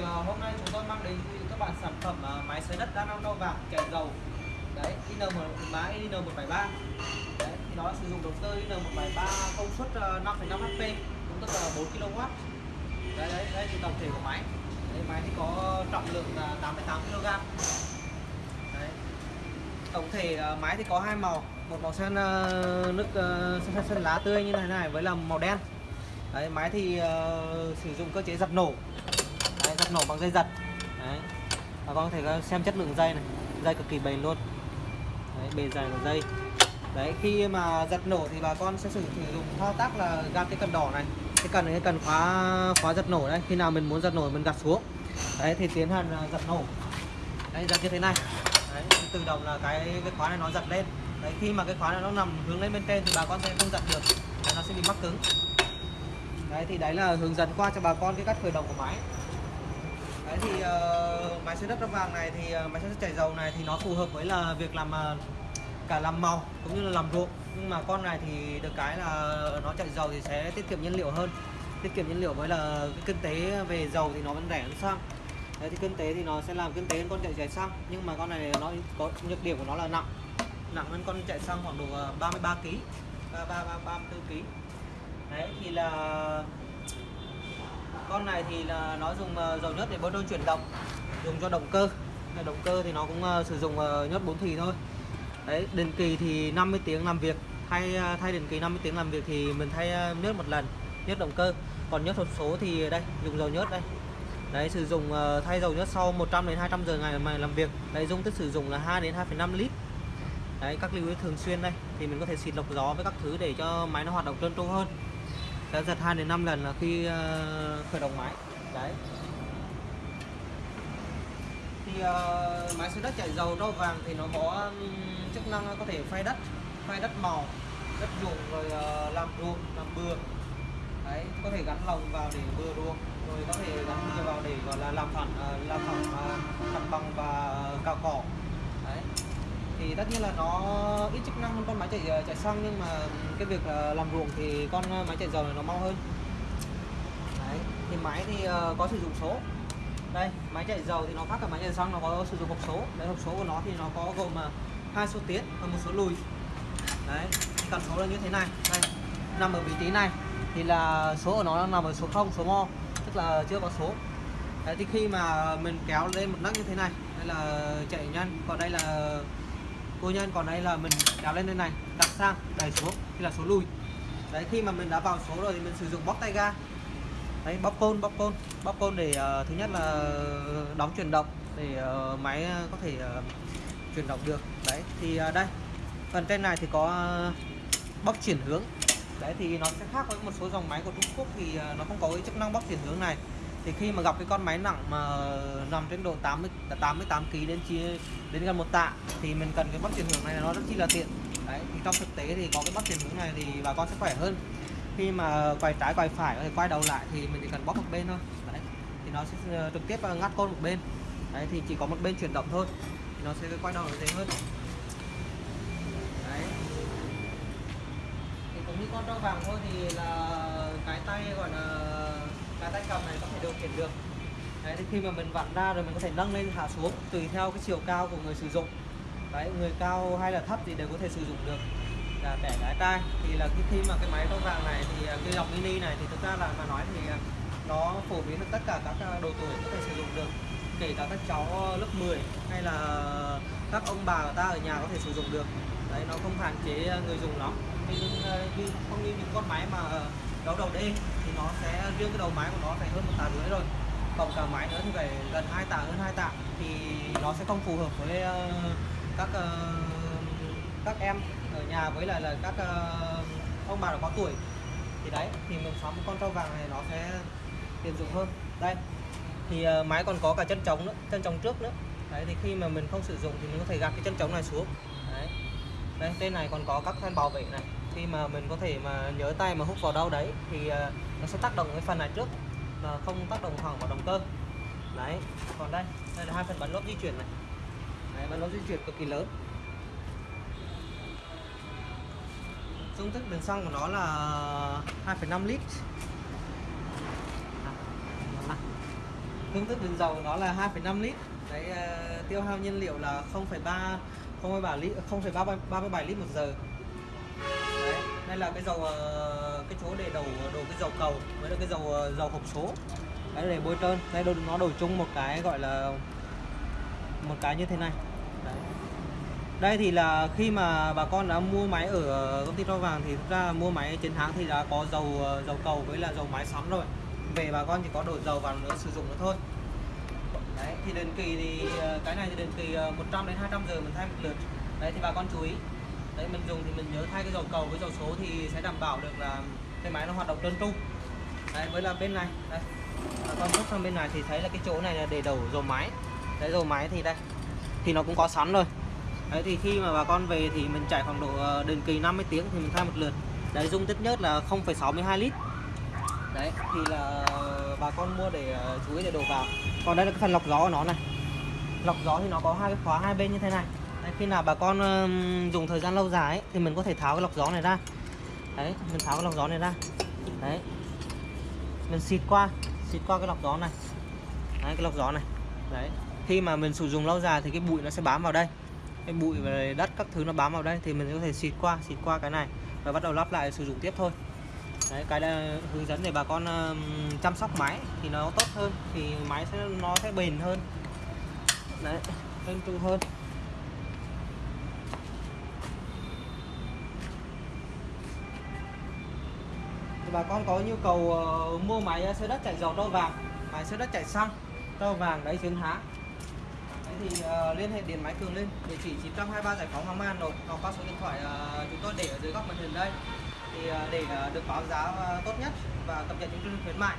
thì à, hôm nay chúng tôi mang đến quý các bạn sản phẩm à, máy xới đất đa năng nâu vàng kèm dầu. Đấy IN1 máy IN173 đấy thì nó sử dụng động cơ IN173 công suất à, 5,5 HP cũng tức là 4 kW đấy đấy đây thì tổng thể của máy. Đấy, máy thì có trọng lượng là 88 kg đấy. tổng thể máy thì có hai màu. Một màu xanh nước sen, xanh, sen lá tươi như thế này với là màu đen. Đấy máy thì uh, sử dụng cơ chế giật nổ giật nổ bằng dây giật. Đấy. Bà con có thể xem chất lượng dây này. Dây cực kỳ bền luôn. Đấy, bền dày của dây. Đấy khi mà giật nổ thì bà con sẽ sử dụng thao tác là gạt cái cần đỏ này. Cái cần này cái cần khóa khóa giật nổ đấy. Khi nào mình muốn giật nổ mình gạt xuống. Đấy thì tiến hành à, giật nổ. Đấy giật như thế này. Đấy, tự động là cái cái khóa này nó giật lên. Đấy khi mà cái khóa này nó nằm hướng lên bên trên thì bà con sẽ không giật được. Nó sẽ bị mắc cứng. Đấy thì đấy là hướng dẫn qua cho bà con cái cách khởi động của máy đấy thì uh, máy xay đất đất vàng này thì uh, máy xay đất chảy dầu này thì nó phù hợp với là việc làm uh, cả làm màu cũng như là làm ruộng. Nhưng mà con này thì được cái là nó chạy dầu thì sẽ tiết kiệm nhiên liệu hơn. Tiết kiệm nhiên liệu với là cái kinh tế về dầu thì nó vẫn rẻ hơn xăng. Đấy thì kinh tế thì nó sẽ làm kinh tế hơn con chạy chạy xăng. Nhưng mà con này nó có nhược điểm của nó là nặng. Nặng hơn con chạy xăng khoảng độ 33 kg 33 34 kg đấy thì là con này thì là nó dùng ờ, dầu nhớt để bơm đơn chuyển động dùng cho động cơ. Động cơ thì nó cũng ờ, sử dụng ờ, nhớt 4 thì thôi. Đấy định kỳ thì 50 tiếng làm việc. Thay thay định kỳ 50 tiếng làm việc thì mình thay nhớt một lần nhớt động cơ. Còn nhớt hộp số thì đây dùng dầu nhớt đây. Đấy sử dụng thay dầu nhớt sau 100 đến 200 giờ ngày mà làm việc. Đấy dung tích sử dụng là 2 đến 2,5 lít. Đấy các lưu ý thường xuyên đây. Thì mình có thể xịt lọc gió với các thứ để cho máy nó hoạt động trơn tru hơn sẽ giật 2 đến 5 lần là khi ờ, khởi động máy. Đấy. Thì uh, máy xới đất chạy dầu đâu vàng thì nó có um, chức năng có thể phay đất phay đất màu đất ruộng rồi uh, làm ruộng làm bừa. Đấy có thể gắn lồng vào để bừa ruộng rồi có thể gắn bừa vào để gọi là làm phẳng uh, làm phẳng uh, mặt bằng và cào cỏ thì tất nhiên là nó ít chức năng hơn con máy chạy ờ, chạy xăng, nhưng mà cái việc ờ, làm ruộng thì con ờ, máy chạy dầu này nó mau hơn. Đấy, thì máy thì có sử dụng số. Đây máy chạy dầu thì nó khác cả máy chạy xăng, nó có sử dụng hộp số. Đấy, hộp số của nó thì nó có gồm hai số tiến và một số lùi. Đấy cần số là như thế này. Đây, nằm ở vị trí này thì là số của nó đang nằm ở số 0 số mo, tức là chưa có số. Đấy, thì khi mà mình kéo lên một nấc như thế này, đây là chạy nhanh. Còn đây là cô nhân còn đây là mình kéo lên đây này đặt sang đẩy xuống thì là số lùi. Đấy khi mà mình đã vào số rồi thì mình sử dụng bóp tay ga. Đấy bóp côn bóp côn. Bóp côn để uh, thứ nhất là đóng chuyển động để uh, máy có thể uh, chuyển động được. Đấy thì uh, đây. Phần trên này thì có uh, bóp chuyển hướng. Đấy thì nó sẽ khác với một số dòng máy của Trung Quốc thì uh, nó không có cái chức năng bóp chuyển hướng này thì khi mà gặp cái con máy nặng mà nằm trên độ 80 88 kg đến chia, đến gần một tạ, thì mình cần cái bắt chuyển hướng này nó rất chi là tiện. Đấy, thì trong thực tế thì có cái bắt chuyển hướng này thì bà con sẽ khỏe hơn. Khi mà quay trái quay phải có thể quay đầu lại thì mình chỉ cần bóp một bên thôi. Đấy, thì nó sẽ ờ, trực tiếp ờ, ngắt côn một bên. Đấy, thì chỉ có một bên chuyển động thôi, thì nó sẽ quay đầu dễ hơn đấy. Thì cũng như con trâu vàng thôi thì là cái tay gọi là cái tay cầm này có thể điều khiển được. Đấy, thì khi mà mình vặn ra rồi mình có thể nâng lên hạ xuống, tùy theo cái chiều cao của người sử dụng. Đấy, người cao hay là thấp thì đều có thể sử dụng được. Là trẻ gái trai thì là cái khi mà cái máy trâu vàng này thì à, cái dòng mini này thì thực ra là, mà nói thì à, nó phổ biến được tất cả các à, độ tuổi có thể sử dụng được. Kể cả các cháu ờ, lớp 10 hay là các ông bà của ta ở nhà có thể sử dụng được. Đấy, nó không hạn chế người dùng lắm. Nhưng không như những con máy mà đấu đầu D thì nó sẽ, riêng cái đầu máy của nó phải hơn một tạ rưỡi rồi. Tổng cả máy nữa thì phải gần hai tạ, hơn hai tạ. Thì nó sẽ không phù hợp với ờ, các ờ, các em ở nhà với lại là các ờ, ông bà đã có tuổi. Thì đấy, thì mình sắm con trâu vàng này nó sẽ tiện dụng hơn. Đây, thì máy còn có cả chân trống nữa, chân trống trước nữa. Đấy, thì khi mà mình không sử dụng thì mình có thể gạt cái chân trống này xuống. Đấy. Đây trên này còn có các thanh bảo vệ này khi mà mình có thể mà nhớ tay mà hút vào đâu đấy thì ờ, nó sẽ tác động cái phần này trước và không tác động thẳng vào động cơ. Đấy còn đây đây là hai phần bắn lốp di chuyển này. Đấy, bắn lốp di chuyển cực kỳ lớn. Dung tích bình xăng của nó là 2,5 lít. Dung tích bình công thức dầu nó là 2,5 lít. Đấy ờ, tiêu hao nhiên liệu là 0,3 0,3 lít 0,37 lít một giờ đây là cái dầu ờ, cái chỗ để đầu đồ cái dầu cầu với là cái dầu ờ, dầu hộp số. Đấy, để bôi trơn đây đồ nó đổi chung một cái gọi là, một cái như thế này. Đấy. đây thì là khi mà bà con đã mua máy ở ờ, công ty rau vàng thì thực ra mua máy chiến thắng thì đã có dầu dầu cầu với là dầu máy sắm rồi. Về bà con chỉ có đổ dầu vào nữa, sử dụng nữa thôi. Đấy, thì định kỳ thì cái này thì định kỳ 100 đến 200 giờ mình thay một lượt. Đấy, thì bà con chú ý đấy mình dùng thì mình nhớ thay cái dầu cầu với dầu số thì sẽ đảm bảo được là cái máy nó hoạt động trơn tru. Đấy với là bên này đây. Bà con bước sang bên này thì thấy là cái chỗ này là để đổ dầu máy. Đấy dầu máy thì đây thì nó cũng có sẵn rồi. Đấy thì khi mà bà con về thì mình chạy khoảng độ ờ, định kỳ 50 tiếng thì mình thay một lượt. Đấy dung tích nhất là 0,62 lít. Đấy thì là bà con mua để ờ, chú ý để đổ vào. Còn đây là cái phần lọc gió của nó này. Lọc gió thì nó có hai cái khóa hai bên như thế này đấy, khi nào bà con uh, dùng thời gian lâu dài ấy, thì mình có thể tháo cái lọc gió này ra. Đấy mình tháo cái lọc gió này ra. Đấy. Mình xịt qua xịt qua cái lọc gió này. Đấy cái lọc gió này. Đấy. Khi mà mình sử dụng lâu dài thì cái bụi nó sẽ bám vào đây. Cái bụi và đất các thứ nó bám vào đây thì mình có thể xịt qua xịt qua cái này và bắt đầu lắp lại sử dụng tiếp thôi. Đấy cái là hướng dẫn để bà con chăm sóc máy thì nó tốt hơn thì máy sẽ nó sẽ bền hơn. Đấy trơn tru hơn. Thì bà con có nhu cầu uh, mua máy ờ, xe đất chạy dầu trâu vàng. Máy xe đất chạy xăng trâu vàng đấy xuyên há. Đấy thì uh, liên hệ điện máy cường lên địa chỉ 923 giải phóng Hoàng Mai Hà Nội hoặc qua số điện thoại uh, chúng tôi để ở dưới góc màn hình đây. Thì uh, để uh, được báo giá uh, tốt nhất và cập nhật những chương trình khuyến mại.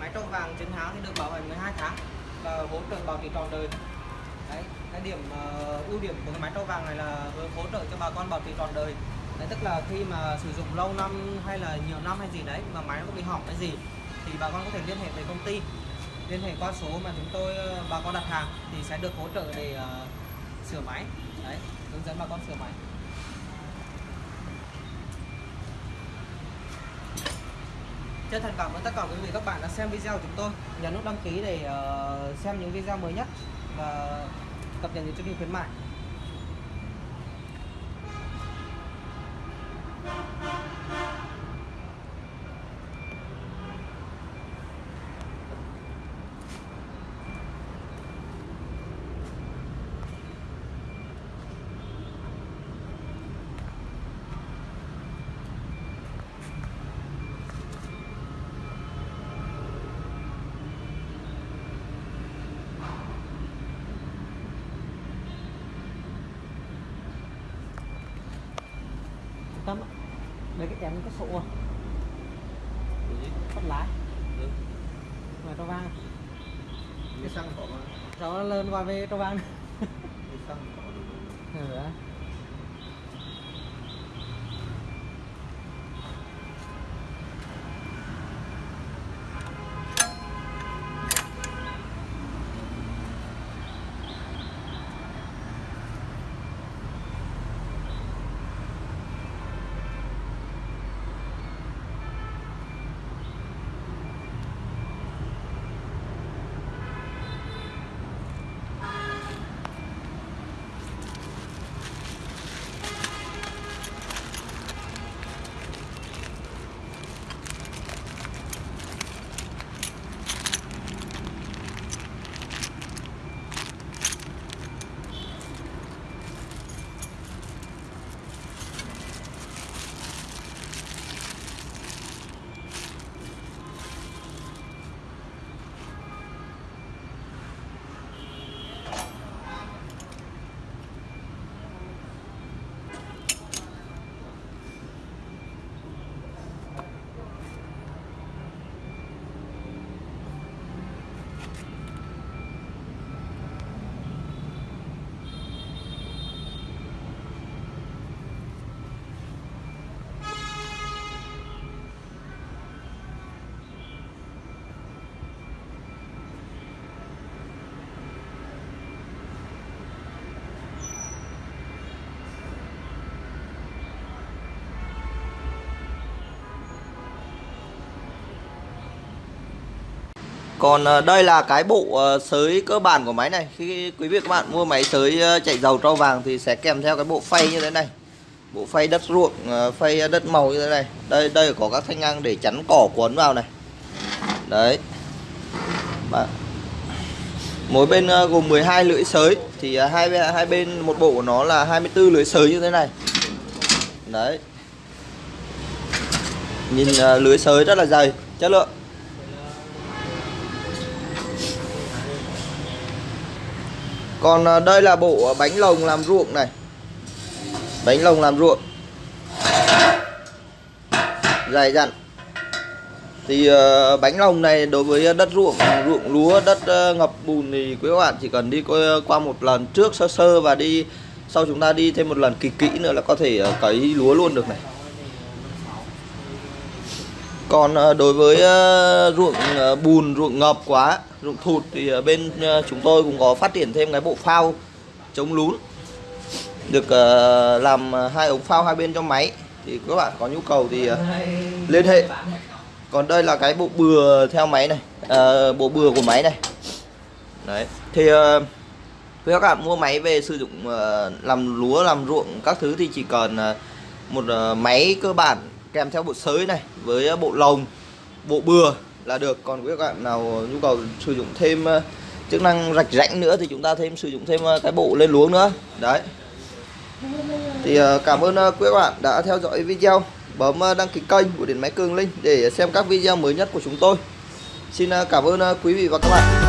Máy trâu vàng chiến há thì được bảo hành 12 tháng và hỗ trợ bảo trì trọn đời. Đấy cái điểm uh, ưu điểm của cái máy trâu vàng này là hỗ trợ cho bà con bảo trì trọn đời đấy tức là khi mà sử dụng lâu năm hay là nhiều năm hay gì đấy mà máy nó có bị hỏng cái gì thì bà con có thể liên hệ với công ty. Liên hệ qua số mà chúng tôi ờ, bà con đặt hàng thì sẽ được hỗ trợ để uh, sửa máy. Đấy hướng dẫn bà con sửa máy. Chân thành cảm ơn tất cả quý vị các bạn đã xem video của chúng tôi. Nhấn nút đăng ký để uh, xem những video mới nhất và cập nhật những chương trình khuyến mại. Mấy cái có sổ bắt lái. Ừ. ngoài trâu vang. Cái xăng có mà cháu nó lên qua về trâu vang Còn ờ, đây là cái bộ ờ, sới cơ bản của máy này. Khi quý vị các bạn mua máy sới ờ, chạy dầu trâu vàng thì sẽ kèm theo cái bộ phay như thế này. Bộ phay đất ruộng, phay đất màu như thế này. Đây đây có các thanh ngang để chắn cỏ cuốn vào này. Đấy. Bạn. Mỗi bên gồm 12 lưỡi sới. Thì hai bên- hai bên một bộ của nó là 24 lưỡi sới như thế này. Đấy. Nhìn lưới sới rất là dày, chất lượng. Còn ờ, đây là bộ bánh lồng làm ruộng này. Bánh lồng làm ruộng. Dài dặn. Thì ờ, bánh lồng này đối với đất ruộng, ruộng lúa, đất ờ, ngập bùn thì quý các bạn chỉ cần đi qua, qua một lần trước sơ sơ và đi Sau chúng ta đi thêm một lần kỹ kỹ nữa là có thể cấy lúa luôn được này còn ờ, đối với ờ, ruộng ờ, bùn, ruộng ngập quá, ruộng thụt thì bên chúng tôi cũng có phát triển thêm cái bộ phao chống lún được làm hai ống phao hai bên cho máy thì các bạn có nhu cầu thì liên hệ. Còn đây là cái bộ bừa theo máy này, à, bộ bừa của máy này. Đấy. Thì với các bạn mua máy về sử dụng làm lúa, làm ruộng các thứ thì chỉ cần một máy cơ bản kèm theo bộ sới này với ờ, bộ lồng, bộ bừa là được. Còn quý các bạn nào nhu cầu sử dụng thêm ờ, chức năng rạch rãnh nữa thì chúng ta thêm sử dụng thêm ờ, cái bộ lên luống nữa. Đấy. Thì cảm ơn quý các bạn đã theo dõi video. Bấm đăng ký kênh của điện máy cường linh để xem các video mới nhất của chúng tôi. Xin cảm ơn quý vị và các bạn.